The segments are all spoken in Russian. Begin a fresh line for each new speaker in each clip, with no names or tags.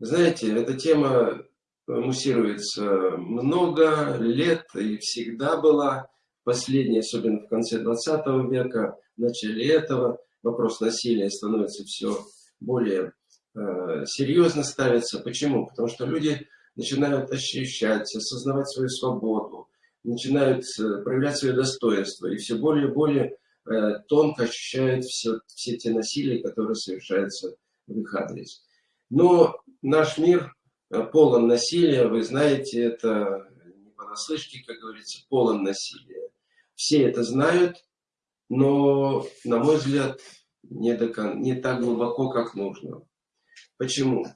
Знаете, эта тема муссируется много лет и всегда была. Последняя, особенно в конце 20 века, в начале этого, вопрос насилия становится все более э, серьезно ставится. Почему? Потому что люди начинают ощущать, осознавать свою свободу, начинают э, проявлять свое достоинство и все более и более э, тонко ощущают все, все те насилия, которые совершаются в их адрес. Но наш мир э, полон насилия, вы знаете, это не понаслышке, как говорится, полон насилия. Все это знают, но, на мой взгляд, не, до, не так глубоко, как нужно. Почему?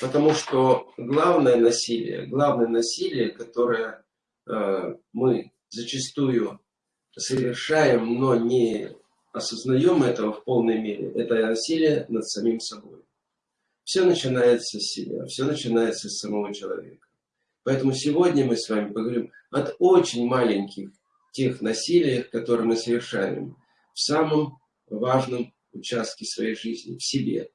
Потому что главное насилие, главное насилие, которое э, мы зачастую совершаем, но не осознаем этого в полной мере, это насилие над самим собой. Все начинается с себя, все начинается с самого человека. Поэтому сегодня мы с вами поговорим от очень маленьких тех насилиях, которые мы совершаем в самом важном участке своей жизни, в себе.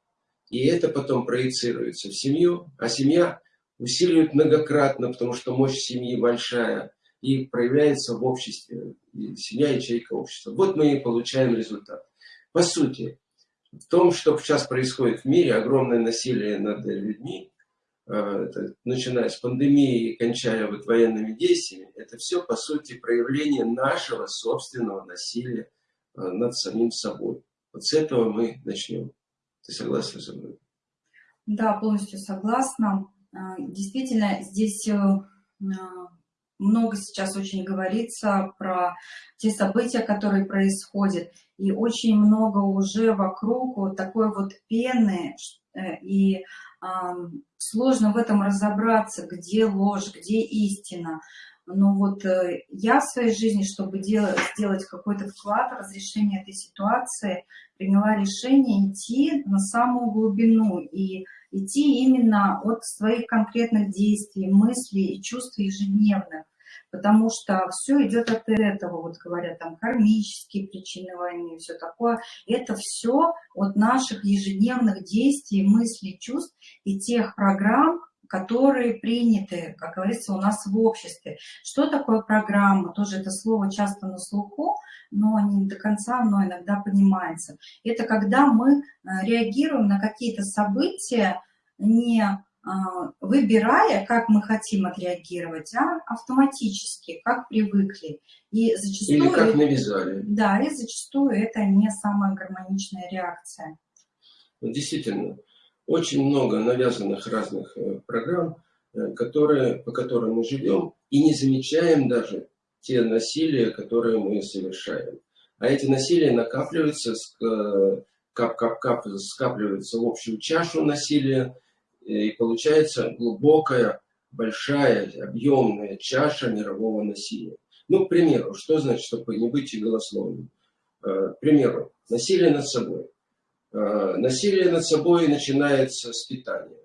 И это потом проецируется в семью, а семья усиливает многократно, потому что мощь семьи большая и проявляется в обществе. И семья – ячейка общества. Вот мы и получаем результат. По сути, в том, что сейчас происходит в мире, огромное насилие над людьми, э, это, начиная с пандемии и кончая вот военными действиями, это все, по сути, проявление нашего собственного насилия э, над самим собой. Вот с этого мы начнем. Ты согласна со мной?
Да, полностью согласна. А, действительно, здесь э, много сейчас очень говорится про те события, которые происходят. И очень много уже вокруг вот такой вот пены. Э, и сложно в этом разобраться, где ложь, где истина. Но вот э, я в своей жизни, чтобы делать, сделать какой-то вклад в разрешение этой ситуации, приняла решение идти на самую глубину и идти именно от своих конкретных действий, мыслей и чувств ежедневных. Потому что все идет от этого, вот говорят, там кармические причины войны, все такое. Это все от наших ежедневных действий, мыслей, чувств и тех программ, которые приняты, как говорится, у нас в обществе. Что такое программа? Тоже это слово часто на слуху, но не до конца оно иногда понимается. Это когда мы э, реагируем на какие-то события, не а, выбирая, как мы хотим отреагировать, а автоматически, как привыкли.
И зачастую, Или как навязали.
Да, и зачастую это не самая гармоничная реакция.
Действительно, очень много навязанных разных э, программ, э, которые, по которым мы живем, и не замечаем даже те насилия, которые мы совершаем. А эти насилия накапливаются, кап-кап-кап, скапливаются в общую чашу насилия, и получается глубокая, большая, объемная чаша мирового насилия. Ну, к примеру, что значит, чтобы не быть голословным? Э, к примеру, насилие над собой. Э, насилие над собой начинается с питания.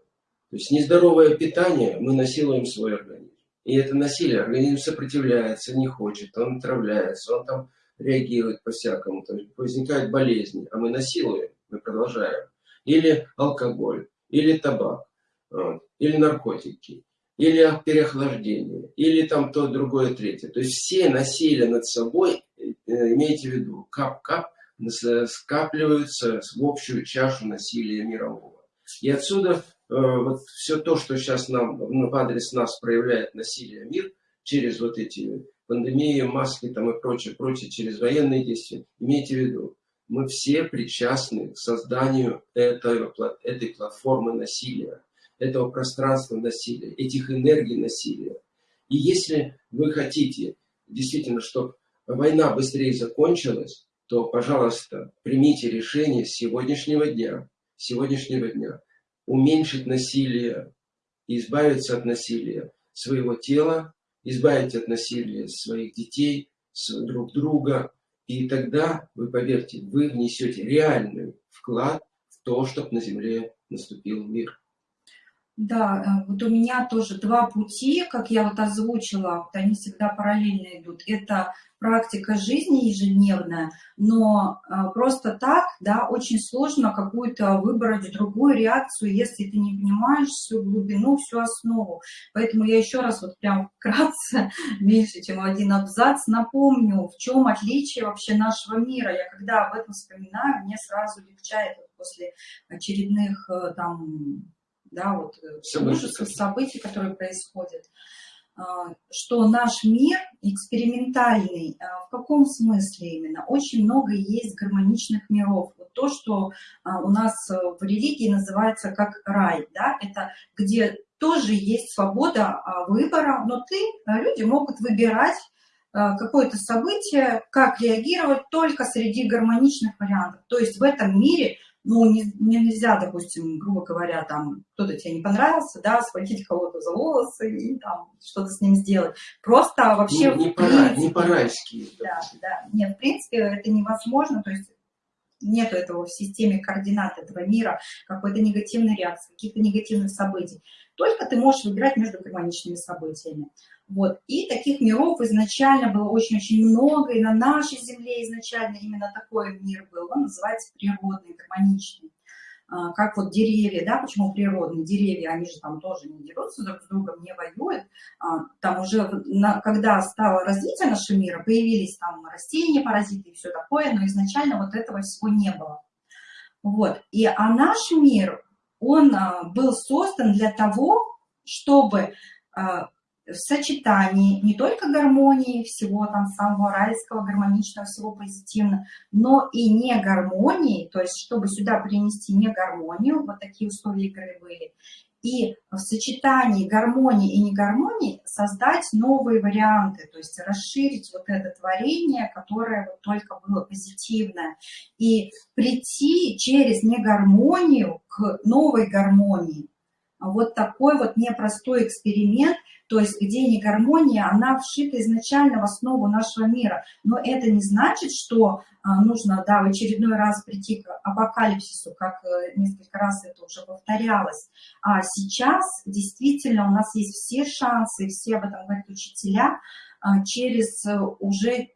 То есть нездоровое питание, мы насилуем свой организм. И это насилие, организм сопротивляется, не хочет, он отравляется, он там реагирует по-всякому, возникают болезни, а мы насилуем, мы продолжаем. Или алкоголь, или табак, или наркотики, или переохлаждение, или там то, другое, третье. То есть все насилия над собой, э, имейте в виду, кап-кап, скапливаются в общую чашу насилия мирового. И отсюда э, вот все то, что сейчас нам ну, в адрес нас проявляет насилие мир, через вот эти пандемии, маски там и прочее, прочее, через военные действия, имейте в виду, мы все причастны к созданию этой, этой платформы насилия, этого пространства насилия, этих энергий насилия. И если вы хотите действительно, чтобы война быстрее закончилась, то, пожалуйста, примите решение сегодняшнего дня, сегодняшнего дня уменьшить насилие, избавиться от насилия своего тела, избавить от насилия своих детей, друг друга. И тогда, вы поверьте, вы внесете реальный вклад в то, чтобы на Земле наступил мир.
Да, э, вот у меня тоже два пути, как я вот озвучила, вот они всегда параллельно идут. Это практика жизни ежедневная, но э, просто так, да, очень сложно какую-то выбрать другую реакцию, если ты не понимаешь всю глубину, всю основу. Поэтому я еще раз вот прям вкратце, меньше чем один абзац, напомню, в чем отличие вообще нашего мира. Я когда об этом вспоминаю, мне сразу легчает после очередных э, там да, вот э, ужасов, событий, которые происходят, а, что наш мир экспериментальный. А, в каком смысле именно? Очень много есть гармоничных миров. Вот то, что а, у нас в религии называется как рай, да, это где тоже есть свобода выбора, но ты, люди могут выбирать какое-то событие, как реагировать только среди гармоничных вариантов. То есть в этом мире ну, не, нельзя, допустим, грубо говоря, там, кто-то тебе не понравился, да, схватить кого-то за волосы и там что-то с ним сделать. Просто вообще...
Не, не, пора, не по-райски.
Да, да. Нет, в принципе, это невозможно, то есть нет этого в системе координат этого мира, какой-то негативной реакции, каких-то негативных событий. Только ты можешь выбирать между гармоничными событиями. Вот. И таких миров изначально было очень-очень много, и на нашей Земле изначально именно такой мир был. Он называется природный, гармоничный. А, как вот деревья, да, почему природные деревья, они же там тоже не дерутся друг с другом, не воюют. А, там уже, когда стало развитие нашего мира, появились там растения, паразиты и все такое, но изначально вот этого всего не было. Вот. И, а наш мир, он а, был создан для того, чтобы в сочетании не только гармонии, всего там самого райского, гармоничного, всего позитивного, но и не гармонии, то есть чтобы сюда принести не гармонию, вот такие условия игры были, и в сочетании гармонии и негармонии создать новые варианты, то есть расширить вот это творение, которое вот только было позитивное, и прийти через негармонию к новой гармонии. Вот такой вот непростой эксперимент – то есть где не гармония, она вшита изначально в основу нашего мира. Но это не значит, что а, нужно да, в очередной раз прийти к апокалипсису, как э, несколько раз это уже повторялось. А сейчас действительно у нас есть все шансы, все об этом говорят учителя, а, через э, уже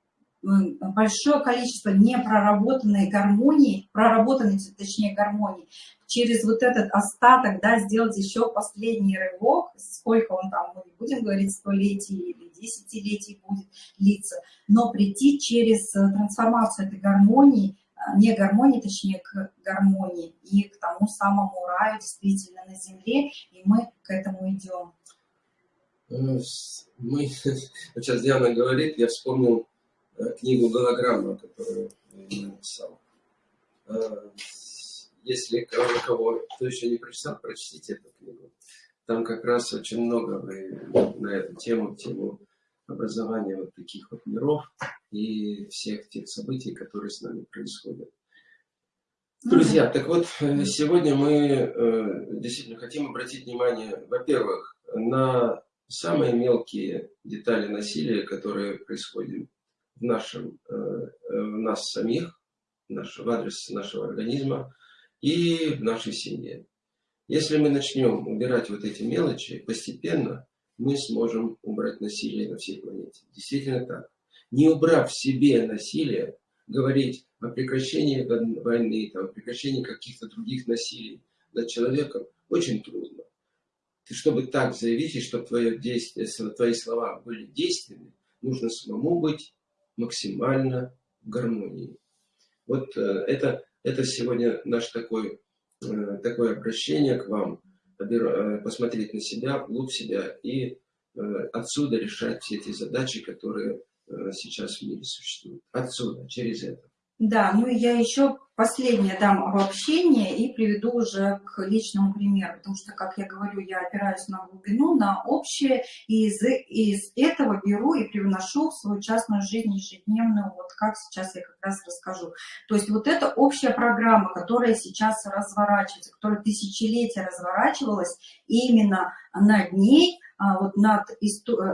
большое количество непроработанной гармонии, проработанной, точнее, гармонии, через вот этот остаток, да, сделать еще последний рывок, сколько он там, мы не будем говорить, столетий или десятилетий будет длиться, но прийти через э, трансформацию этой гармонии, э, не гармонии, точнее, к гармонии и к тому самому раю действительно на земле, и мы к этому идем.
Э, мы, сейчас Диана говорит, я вспомнил книгу «Голограмма», которую я написал если кого, кого кто еще не прочитал, прочтите эту книгу. Там как раз очень много на эту тему, тему образования вот таких вот миров и всех тех событий, которые с нами происходят. Друзья, так вот, э, сегодня мы э, действительно хотим обратить внимание, во-первых, на самые мелкие детали насилия, которые происходят в нашем, э, в нас самих, в адрес нашего организма, и в нашей семье. Если мы начнем убирать вот эти мелочи, постепенно мы сможем убрать насилие на всей планете. Действительно так. Не убрав в себе насилие, говорить о прекращении войны, там, о прекращении каких-то других насилий над человеком очень трудно. И чтобы так заявить, и чтобы твое действие, твои слова были действенны, нужно самому быть максимально в гармонии. Вот э, это это сегодня наш такой, э, такое обращение к вам, э, посмотреть на себя, вглубь себя и отсюда решать все эти задачи, которые сейчас в мире существуют. Отсюда, через это.
Да, ну я еще последнее дам обобщение и приведу уже к личному примеру, потому что, как я говорю, я опираюсь на глубину, на общее, и из, из этого беру и привношу в свою частную жизнь ежедневную, вот как сейчас я как раз расскажу. То есть вот эта общая программа, которая сейчас разворачивается, которая тысячелетия разворачивалась, именно над ней а, вот над,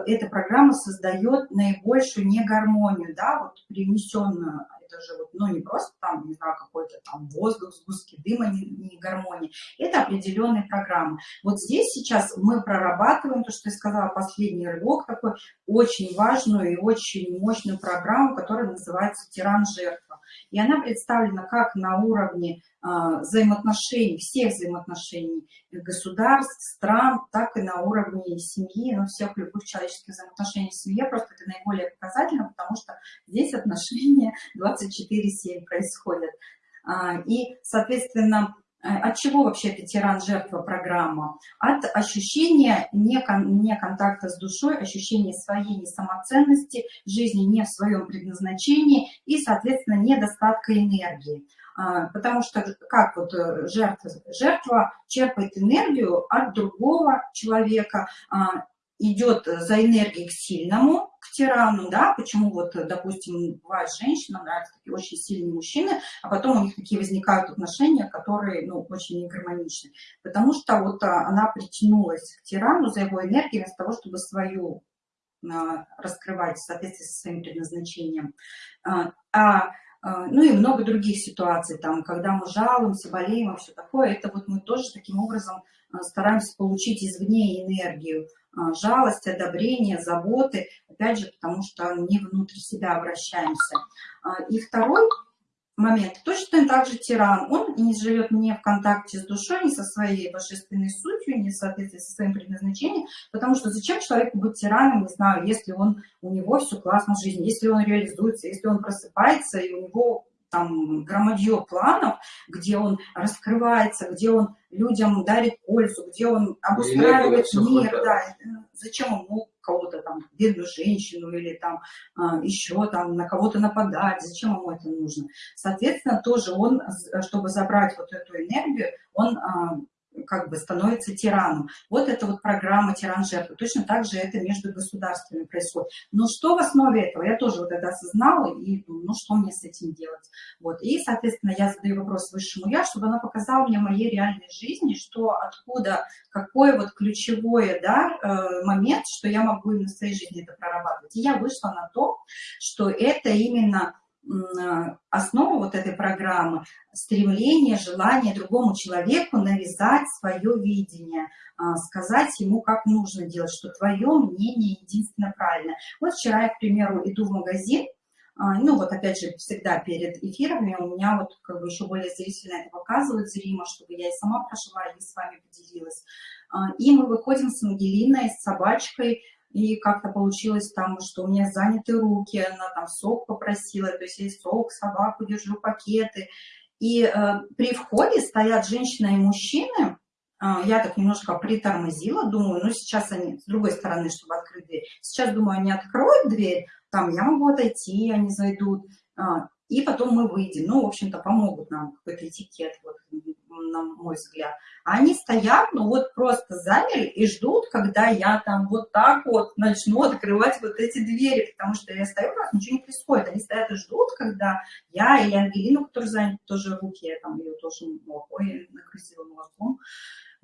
эта программа создает наибольшую негармонию, да, вот привнесенную это же вот ну, не просто там, не знаю, какой-то там воздух, сгустки дыма, не, не гармонии. Это определенные программы. Вот здесь сейчас мы прорабатываем то, что я сказала, последний рывок такой, очень важную и очень мощную программу, которая называется «Тиран-жертва». И она представлена как на уровне а, взаимоотношений, всех взаимоотношений государств, стран, так и на уровне семьи, ну, всех любых человеческих взаимоотношений в семье. Просто это наиболее показательно, потому что здесь отношения 24-7 происходят. А, и, соответственно, э, от чего вообще это тиран-жертва программа? От ощущения не, не контакта с душой, ощущения своей несамоценности, жизни не в своем предназначении и, соответственно, недостатка энергии. А, потому что как вот э, жертва, жертва черпает энергию от другого человека, а, идет за энергией к сильному, к тирану, да, почему вот, допустим, бывает женщина, нравятся такие очень сильные мужчины, а потом у них такие возникают отношения, которые, ну, очень негармоничны, потому что вот а, она притянулась к тирану за его энергией вместо того, чтобы свою раскрывать в соответствии со своим предназначением. А а, ну и много других ситуаций, там, когда мы жалуемся, болеем и все такое, это вот мы тоже таким образом а, стараемся получить извне энергию, а, жалость, одобрение, заботы, опять же, потому что не внутрь себя обращаемся. И второй момент. Точно так же тиран. Он не живет не в контакте с душой, не со своей божественной сутью, не в соответствии со своим предназначением, потому что зачем человеку быть тираном, не знаю, если он, у него все классно в жизни, если он реализуется, если он просыпается, и у него там громадье планов, где он раскрывается, где он людям дарит пользу, где он обустраивает мир, да, зачем ему кого-то там, бедную женщину или там а, еще там на кого-то нападать, зачем ему это нужно. Соответственно, тоже он, чтобы забрать вот эту энергию, он а, как бы становится тираном. Вот это вот программа тиран-жертва. Точно так же это между государствами происходит. Но что в основе этого? Я тоже вот это осознала и ну что мне с этим делать? Вот. И, соответственно, я задаю вопрос высшему я, чтобы она показала мне моей реальной жизни, что откуда, какой вот ключевой да, э, момент, что я могу именно в своей жизни это прорабатывать. И я вышла на то, что это именно основа вот этой программы – стремление, желание другому человеку навязать свое видение, а, сказать ему, как нужно делать, что твое мнение единственно правильное. Вот вчера я, к примеру, иду в магазин, а, ну вот опять же, всегда перед эфирами у меня вот как бы еще более зрительно это показывают зримо, чтобы я и сама прошла, и с вами поделилась. И мы выходим с Ангелиной, с собачкой, и как-то получилось там, что у меня заняты руки, она там сок попросила, то есть я сок, собаку держу, пакеты. И э, при входе стоят женщина и мужчины, э, я так немножко притормозила, думаю, ну сейчас они с другой стороны, чтобы открыть дверь. Сейчас, думаю, они откроют дверь, там я могу отойти, они зайдут, э, и потом мы выйдем. Ну, в общем-то, помогут нам какой-то этикет, вот, на мой взгляд. Они стоят, ну вот просто замерли и ждут, когда я там вот так вот начну открывать вот эти двери, потому что я стою, нас ничего не происходит. Они стоят и ждут, когда я или Ангелина, которая занята тоже руки, я там ее тоже молокой накрысила молоком.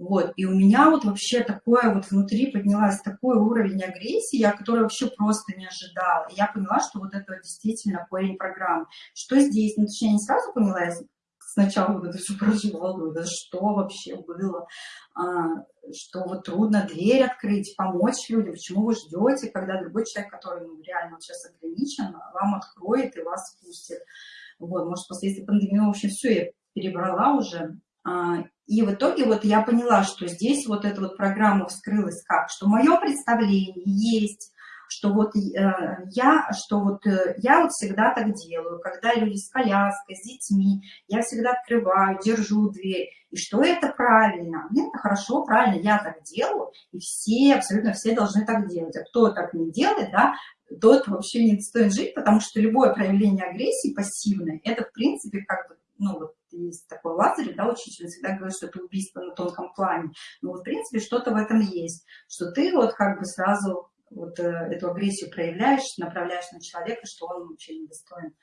Вот, и у меня вот вообще такое вот внутри поднялась такой уровень агрессии, я который вообще просто не ожидала. И я поняла, что вот это действительно корень программы. Что здесь? Ну, точнее, не сразу поняла, я сначала вот это все проживала, думаю, да что вообще было, а, что вот трудно дверь открыть, помочь людям, почему вы ждете, когда другой человек, который ну, реально сейчас ограничен, вам откроет и вас пустит. Вот, может, после этой пандемии, в общем, все, я перебрала уже. А, и в итоге вот я поняла, что здесь вот эта вот программа вскрылась как, что мое представление есть, что вот э, я, что вот э, я вот всегда так делаю, когда люди с коляской, с детьми, я всегда открываю, держу дверь, и что это правильно, это хорошо, правильно, я так делаю, и все, абсолютно все должны так делать, а кто так не делает, да, тот вообще не стоит жить, потому что любое проявление агрессии пассивное, это в принципе как бы, ну вот есть такой Лазарь, да, учитель всегда говорит, что это убийство на тонком плане. Но в принципе, что-то в этом есть, что ты вот как бы сразу вот э, эту агрессию проявляешь, направляешь на человека, что он вообще недостоин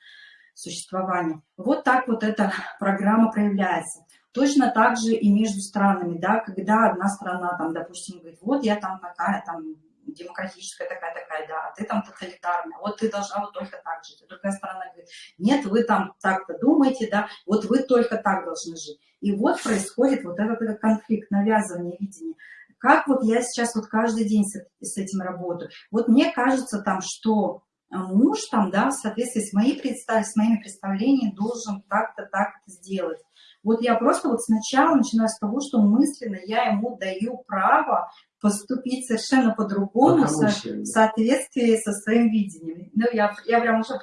существования. Вот так вот эта программа проявляется. Точно так же и между странами, да, когда одна страна, там, допустим, говорит, вот я там такая, там, демократическая такая-такая, да, а ты там тоталитарная, вот ты должна вот только так жить. А другая сторона говорит, нет, вы там так-то думаете, да, вот вы только так должны жить. И вот происходит вот этот, этот конфликт, навязывание видения. Как вот я сейчас вот каждый день с, с этим работаю. Вот мне кажется там, что муж там, да, в соответствии с, моей представ... с моими представлениями должен так-то, так-то сделать. Вот я просто вот сначала начинаю с того, что мысленно я ему даю право поступить совершенно по-другому, в соответствии со своим видением. Ну, я, я прям уже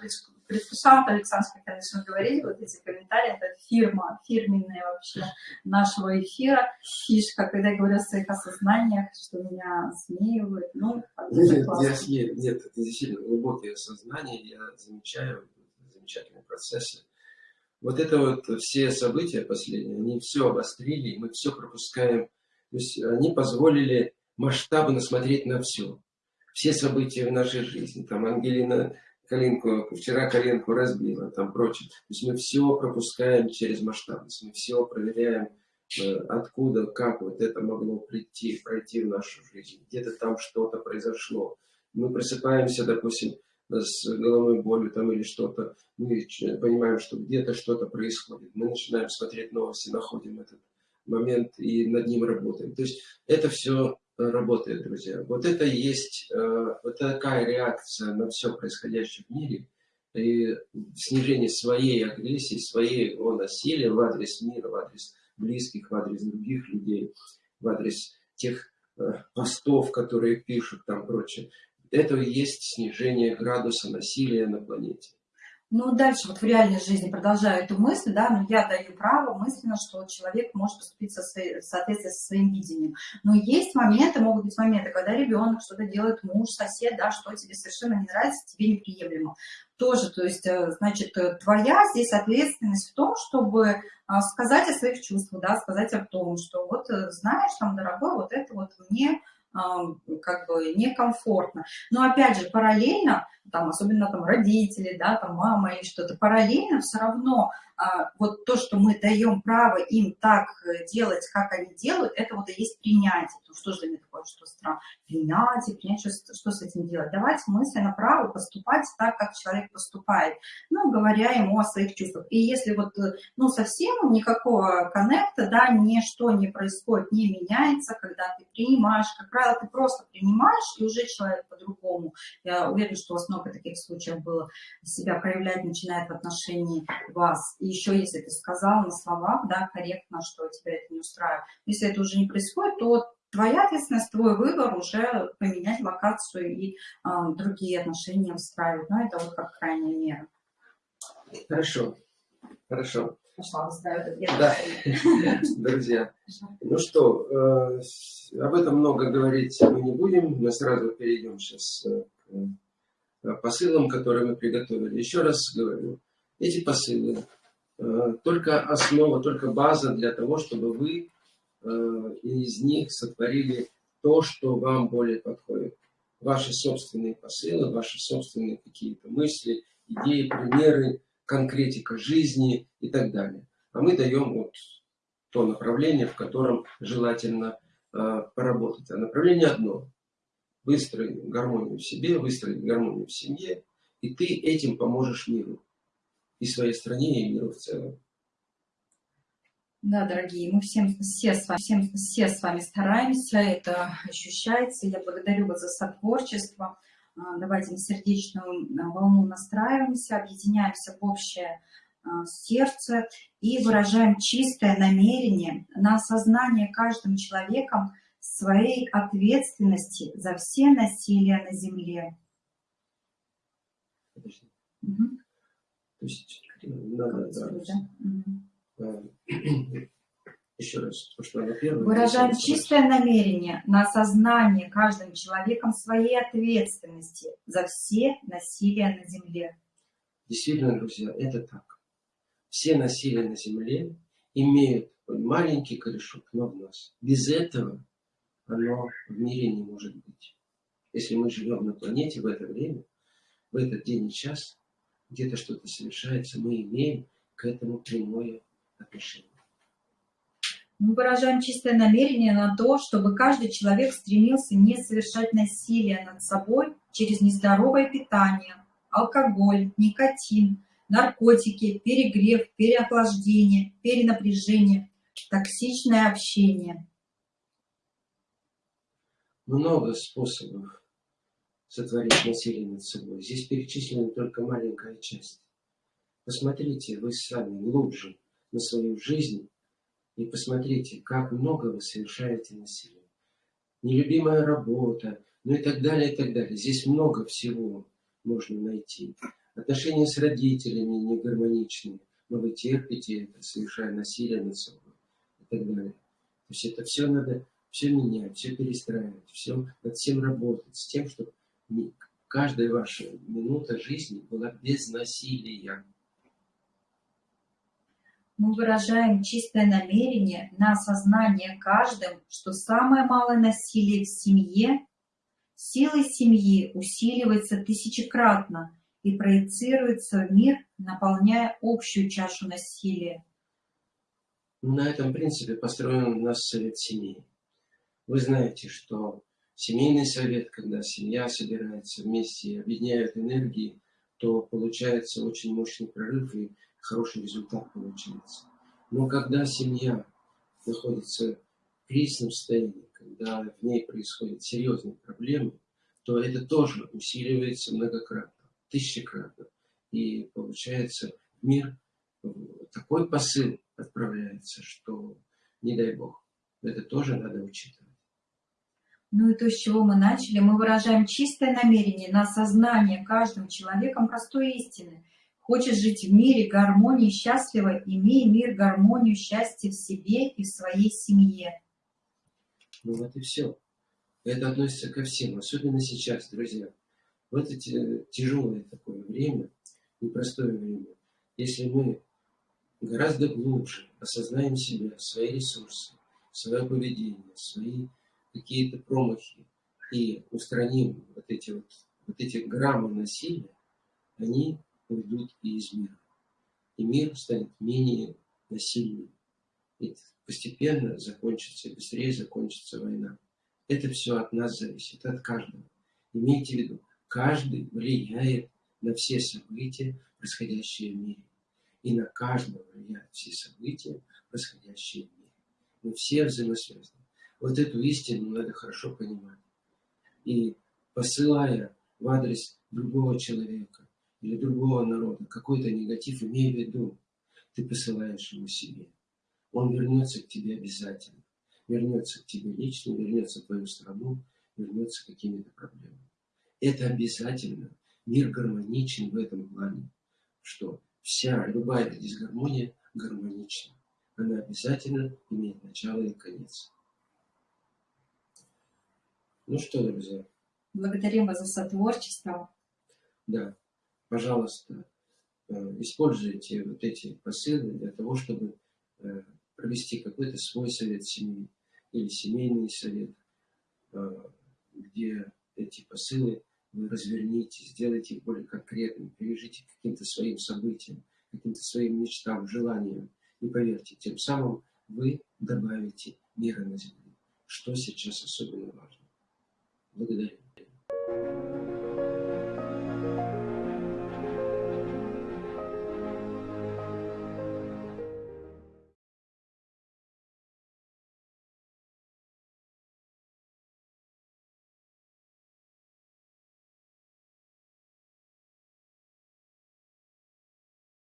предвкушала, Александр, конечно, говорили, вот эти комментарии, это фирма, фирменная вообще нашего эфира, фишка, когда я говорю о своих осознаниях, что меня смеивают, ну,
нет, я, нет, это действительно глубокие осознания, я замечаю замечательные процессы. Вот это вот все события последние, они все обострили, мы все пропускаем, то есть они позволили масштабно смотреть на все. Все события в нашей жизни, там Ангелина коленку, вчера коленку разбила, там прочее. То есть мы все пропускаем через масштабность, мы все проверяем, э, откуда, как вот это могло прийти, пройти в нашу жизнь. Где-то там что-то произошло. Мы просыпаемся, допустим, с головной болью там или что-то, мы понимаем, что где-то что-то происходит. Мы начинаем смотреть новости, находим этот момент и над ним работаем. То есть это все работает, друзья. Вот это есть э, вот такая реакция на все происходящее в мире и снижение своей агрессии, своего насилия в адрес мира, в адрес близких, в адрес других людей, в адрес тех э, постов, которые пишут там прочее. Это и есть снижение градуса насилия на планете.
Ну, дальше вот в реальной жизни продолжаю эту мысль, да, но я даю право мысленно, что человек может поступить со своей, в соответствии со своим видением. Но есть моменты, могут быть моменты, когда ребенок что-то делает, муж, сосед, да, что тебе совершенно не нравится, тебе неприемлемо. Тоже, то есть, э, значит, э, твоя здесь ответственность в том, чтобы а, сказать о своих чувствах, да, сказать о том, что вот э, знаешь, там, дорогой, вот это вот мне как бы некомфортно. Но опять же, параллельно там, особенно там родители, да, там мама или что-то, параллельно все равно вот то, что мы даем право им так э, делать, как они делают, это вот и есть принятие. Ну, что же меня такое, что странно? Принятие, принять, что, что с этим делать? Давать мысленно право поступать так, как человек поступает, ну, говоря ему о своих чувствах. И если вот, э, ну, совсем никакого коннекта, да, ничто не происходит, не меняется, когда ты принимаешь, как правило, ты просто принимаешь, и уже человек по-другому. Я уверена, что у вас много таких случаев было, себя проявлять начинает в отношении вас и еще если ты сказал на словах, да, корректно, что тебя это не устраивает. Если это уже не происходит, то твоя ответственность, твой выбор уже поменять локацию и э, другие отношения встраивать. Но это вот как крайняя мера.
Хорошо, хорошо. Да, друзья. Ну что, э, об этом много говорить мы не будем. Мы сразу перейдем сейчас э, к э, посылам, которые мы приготовили. Еще раз говорю, эти посылы только основа, только база для того, чтобы вы э, из них сотворили то, что вам более подходит. Ваши собственные посылы, ваши собственные какие-то мысли, идеи, примеры, конкретика жизни и так далее. А мы даем вот то направление, в котором желательно э, поработать. А направление одно. Выстроить гармонию в себе, выстроить гармонию в семье, и ты этим поможешь миру и своей стране, и миру в целом.
Да, дорогие, мы всем, все, с вами, всем, все с вами стараемся, это ощущается. Я благодарю вас за сотворчество. А, давайте на сердечную а, волну настраиваемся, объединяемся в общее а, сердце и выражаем чистое намерение на осознание каждым человеком своей ответственности за все насилия на земле.
Угу. То есть надо, да, еще раз, то, что она первая.
Выражаем чистое намерение на осознание каждым человеком своей ответственности за все насилия на земле.
Действительно, друзья, это так. Все насилия на земле имеют маленький корешок, но в нас. Без этого оно в мире не может быть. Если мы живем на планете в это время, в этот день и час, где-то что-то совершается, мы имеем к этому прямое отношение.
Мы выражаем чистое намерение на то, чтобы каждый человек стремился не совершать насилие над собой через нездоровое питание, алкоголь, никотин, наркотики, перегрев, переохлаждение, перенапряжение, токсичное общение.
Много способов сотворить насилие над собой. Здесь перечислена только маленькая часть. Посмотрите вы сами глубже на свою жизнь и посмотрите, как много вы совершаете насилия. Нелюбимая работа, ну и так далее, и так далее. Здесь много всего можно найти. Отношения с родителями не гармоничные, но вы терпите это, совершая насилие над собой и так далее. То есть это все надо, все менять, все перестраивать, все над всем работать, с тем, чтобы каждая ваша минута жизни была без насилия
мы выражаем чистое намерение на осознание каждым, что самое малое насилие в семье силой семьи усиливается тысячекратно и проецируется в мир, наполняя общую чашу насилия.
На этом принципе построен наш совет семьи. Вы знаете, что семейный совет, когда семья собирается вместе и объединяет энергии, то получается очень мощный прорыв и хороший результат получается. Но когда семья находится в кризисном состоянии, когда в ней происходят серьезные проблемы, то это тоже усиливается многократно, тысячекратно. И получается мир такой посыл отправляется, что не дай бог. Это тоже надо учитывать.
Ну и то, с чего мы начали, мы выражаем чистое намерение на осознание каждым человеком простой истины – Хочешь жить в мире гармонии счастливо, имей мир, гармонию, счастье в себе и в своей семье.
Ну вот и все. Это относится ко всем, особенно сейчас, друзья. В это тяжелое такое время, непростое время, если мы гораздо глубже осознаем себя, свои ресурсы, свое поведение, свои какие-то промахи и устраним вот эти вот, вот эти граммы насилия, они уйдут и из мира. И мир станет менее насильным. И постепенно закончится, быстрее закончится война. Это все от нас зависит, от каждого. Имейте в виду, каждый влияет на все события, происходящие в мире. И на каждого влияют все события, происходящие в мире. Мы все взаимосвязаны. Вот эту истину надо хорошо понимать. И посылая в адрес другого человека, или другого народа какой-то негатив, имей в виду, ты посылаешь его себе. Он вернется к тебе обязательно. Вернется к тебе лично, вернется в твою страну, вернется какими-то проблемами. Это обязательно. Мир гармоничен в этом плане, что вся, любая дисгармония гармонична. Она обязательно имеет начало и конец. Ну что, друзья?
Благодарим вас за сотворчество.
Да пожалуйста, э, используйте вот эти посылы для того, чтобы э, провести какой-то свой совет семьи или семейный совет, э, где эти посылы вы разверните, сделайте их более конкретными, привяжите к каким-то своим событиям, каким-то своим мечтам, желаниям. И поверьте, тем самым вы добавите мира на земле, что сейчас особенно важно. Благодарю.